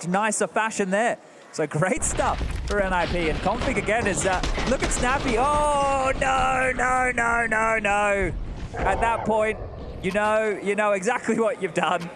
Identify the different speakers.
Speaker 1: much nicer fashion there. So great stuff for NIP. And Config again is, uh, look at Snappy. Oh, no, no, no, no, no. At that point, you know, you know exactly what you've done.